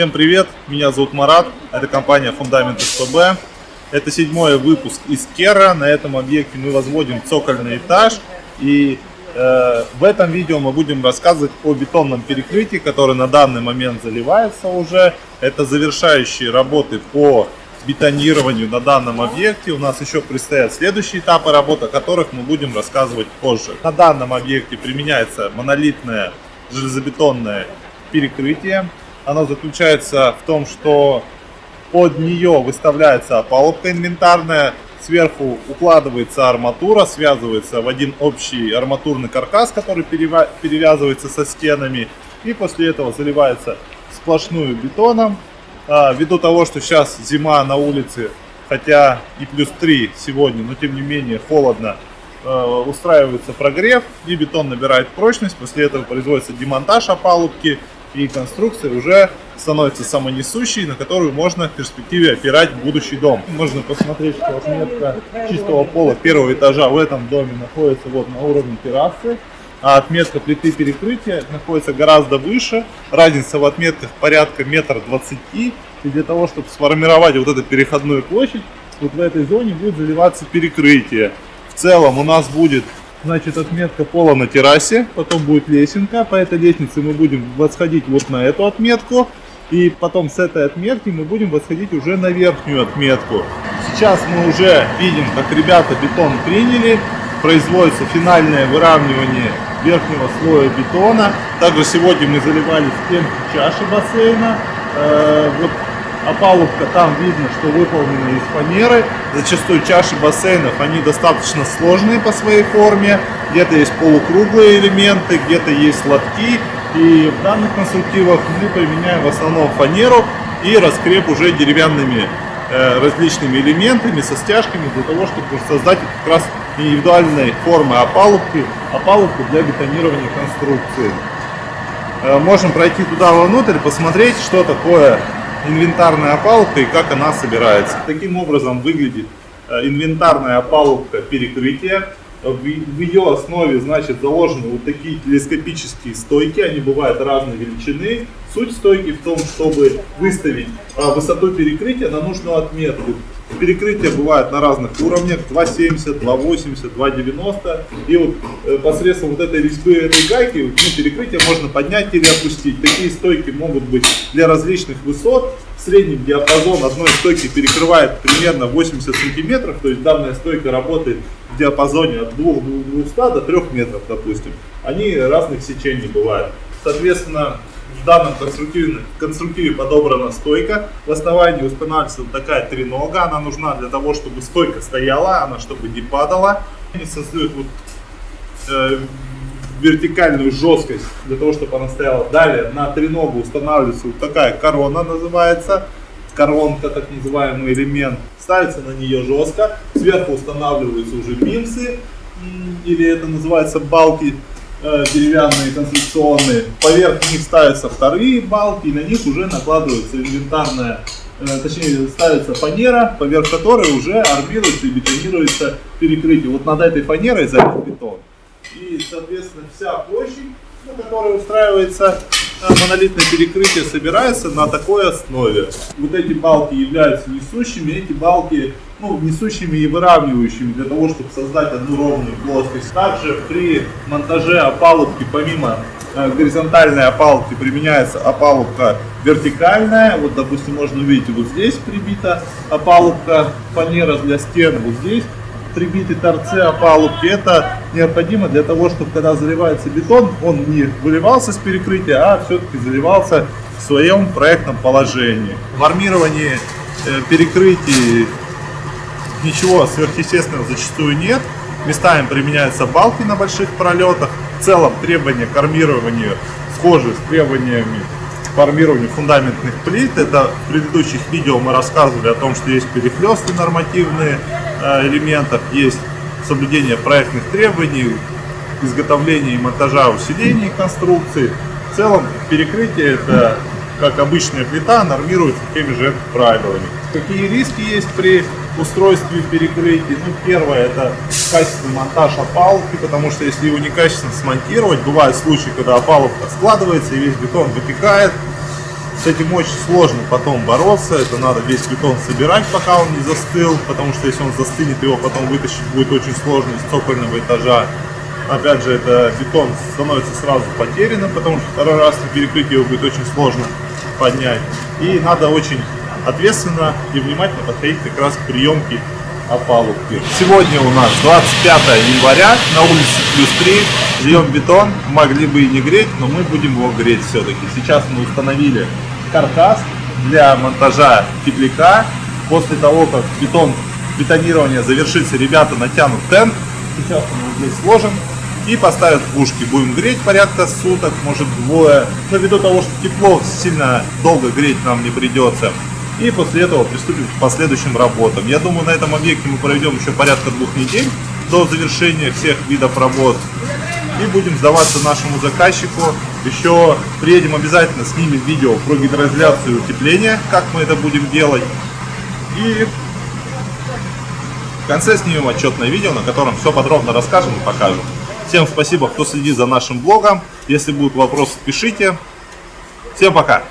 Всем привет, меня зовут Марат, это компания Фундамент СПБ. Это седьмой выпуск из Кера. На этом объекте мы возводим цокольный этаж. И э, в этом видео мы будем рассказывать о бетонном перекрытии, которое на данный момент заливается уже. Это завершающие работы по бетонированию на данном объекте. У нас еще предстоят следующие этапы работы, о которых мы будем рассказывать позже. На данном объекте применяется монолитное железобетонное перекрытие. Оно заключается в том, что под нее выставляется опалубка инвентарная, сверху укладывается арматура, связывается в один общий арматурный каркас, который перевязывается со стенами, и после этого заливается сплошную бетоном. А, ввиду того, что сейчас зима на улице, хотя и плюс 3 сегодня, но тем не менее холодно, а, устраивается прогрев и бетон набирает прочность. После этого производится демонтаж опалубки и конструкция уже становится самонесущей, на которую можно в перспективе опирать будущий дом. Можно посмотреть, что отметка чистого пола первого этажа в этом доме находится вот на уровне террасы, а отметка плиты перекрытия находится гораздо выше. Разница в отметках порядка метр двадцати. И для того, чтобы сформировать вот эту переходную площадь, вот в этой зоне будет заливаться перекрытие. В целом у нас будет Значит, отметка пола на террасе, потом будет лесенка. По этой лестнице мы будем восходить вот на эту отметку. И потом с этой отметки мы будем восходить уже на верхнюю отметку. Сейчас мы уже видим, как ребята бетон приняли. Производится финальное выравнивание верхнего слоя бетона. Также сегодня мы заливали стенки чаши бассейна. Э, вот опалубка там видно, что выполнена из фанеры. Зачастую чаши бассейнов, они достаточно сложные по своей форме. Где-то есть полукруглые элементы, где-то есть лотки. И в данных конструктивах мы применяем в основном фанеру и раскреп уже деревянными э, различными элементами, со стяжками, для того, чтобы создать как раз индивидуальной формы опалубки, опалубку для бетонирования конструкции. Э, можем пройти туда вовнутрь, посмотреть, что такое инвентарная опалубка и как она собирается. Таким образом выглядит э, инвентарная опалубка перекрытия. В ее основе значит заложены вот такие телескопические стойки, они бывают разной величины. Суть стойки в том, чтобы выставить а, высоту перекрытия на нужную отметку. Перекрытия бывают на разных уровнях, 2,70, 2,80, 2,90. И вот э, посредством вот этой резьбы, этой гайки, ну, перекрытие можно поднять или опустить. Такие стойки могут быть для различных высот. Средний диапазон одной стойки перекрывает примерно 80 сантиметров, то есть данная стойка работает в диапазоне от 2 200 до 3 метров, допустим. Они разных сечений бывают. Соответственно, в данном конструктиве, конструктиве подобрана стойка. В основании устанавливается вот такая тренога. Она нужна для того, чтобы стойка стояла, она чтобы не падала. Они создают вот, э, вертикальную жесткость для того, чтобы она стояла. Далее на треногу устанавливается вот такая корона называется. Коронка, так называемый элемент. Ставится на нее жестко. Сверху устанавливаются уже бимсы. Или это называется балки Э, деревянные конструкционные. Поверх них ставятся вторые балки, и на них уже накладывается инвентарная, э, точнее ставится фанера, поверх которой уже армируется и бетонируется перекрытие. Вот над этой фанерой залит бетон. И, соответственно, вся площадь, на которой устраивается э, монолитное перекрытие, собирается на такой основе. Вот эти балки являются несущими, эти балки ну, несущими и выравнивающими для того, чтобы создать одну ровную плоскость. Также при монтаже опалубки, помимо э, горизонтальной опалубки, применяется опалубка вертикальная. Вот, допустим, можно увидеть, вот здесь прибита опалубка фанера для стен, вот здесь прибиты торцы опалубки. Это необходимо для того, чтобы когда заливается бетон, он не выливался с перекрытия, а все-таки заливался в своем проектном положении. В армировании э, перекрытий ничего сверхъестественного зачастую нет. Местами применяются балки на больших пролетах. В целом требования к армированию схожи с требованиями к армированию фундаментных плит. Это в предыдущих видео мы рассказывали о том, что есть перехлесты нормативные э, элементов, есть соблюдение проектных требований, изготовление и монтажа усилений конструкции. В целом перекрытие это как обычная плита нормируется теми же правилами. Какие риски есть при устройстве перекрытий? Ну, первое, это качественный монтаж опалубки, потому что если его некачественно смонтировать, бывают случаи, когда опалубка складывается и весь бетон вытекает. С этим очень сложно потом бороться, это надо весь бетон собирать, пока он не застыл, потому что если он застынет, его потом вытащить будет очень сложно из цокольного этажа. Опять же, это бетон становится сразу потерянным, потому что второй раз на перекрытии его будет очень сложно поднять. И надо очень ответственно и внимательно подходить как раз к приемке опалубки. Сегодня у нас 25 января, на улице плюс 3, льем бетон, могли бы и не греть, но мы будем его греть все-таки. Сейчас мы установили каркас для монтажа тепляка. После того, как бетон бетонирование завершится, ребята натянут тент. Сейчас он здесь сложен и поставят пушки. Будем греть порядка суток, может двое. Но ввиду того, что тепло сильно долго греть нам не придется. И после этого приступим к последующим работам. Я думаю, на этом объекте мы проведем еще порядка двух недель до завершения всех видов работ. И будем сдаваться нашему заказчику. Еще приедем обязательно, снимем видео про гидроизоляцию и утепление, как мы это будем делать. И в конце снимем отчетное видео, на котором все подробно расскажем и покажем. Всем спасибо, кто следит за нашим блогом. Если будут вопросы, пишите. Всем пока!